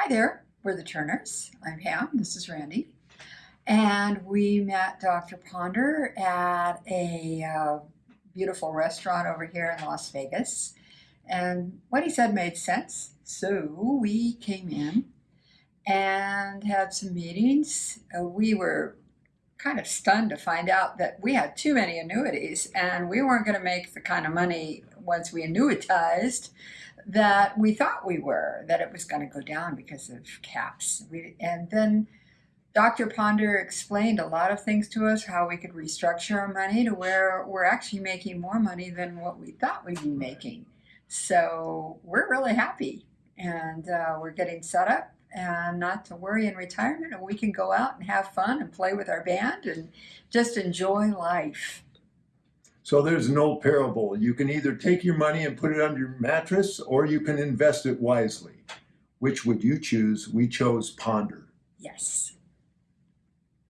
Hi there, we're the Turners. I'm Pam, this is Randy. And we met Dr. Ponder at a uh, beautiful restaurant over here in Las Vegas. And what he said made sense. So we came in and had some meetings. Uh, we were kind of stunned to find out that we had too many annuities and we weren't going to make the kind of money once we annuitized that we thought we were, that it was going to go down because of caps. We, and then Dr. Ponder explained a lot of things to us, how we could restructure our money to where we're actually making more money than what we thought we'd be making. So we're really happy and uh, we're getting set up and not to worry in retirement and we can go out and have fun and play with our band and just enjoy life. So there's no parable. You can either take your money and put it under your mattress or you can invest it wisely. Which would you choose? We chose ponder. Yes.